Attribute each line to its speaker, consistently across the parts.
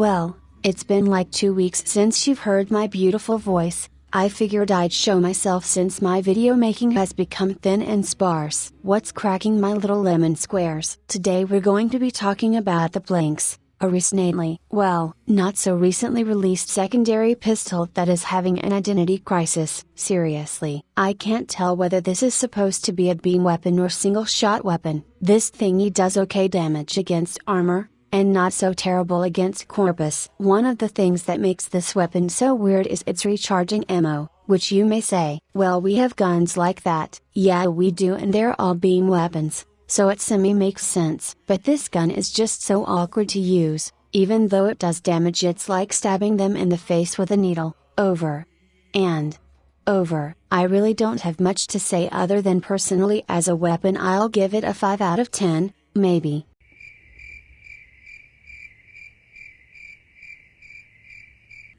Speaker 1: Well, it's been like two weeks since you've heard my beautiful voice, I figured I'd show myself since my video making has become thin and sparse. What's cracking my little lemon squares? Today we're going to be talking about the Plinx, a recently, well, not so recently released secondary pistol that is having an identity crisis. Seriously, I can't tell whether this is supposed to be a beam weapon or single shot weapon. This thingy does okay damage against armor, and not so terrible against corpus. One of the things that makes this weapon so weird is its recharging ammo, which you may say, well we have guns like that. Yeah we do and they're all beam weapons, so it semi makes sense. But this gun is just so awkward to use, even though it does damage it's like stabbing them in the face with a needle, over. And. Over. I really don't have much to say other than personally as a weapon I'll give it a 5 out of 10, maybe.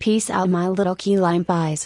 Speaker 1: Peace out my little key lime pies.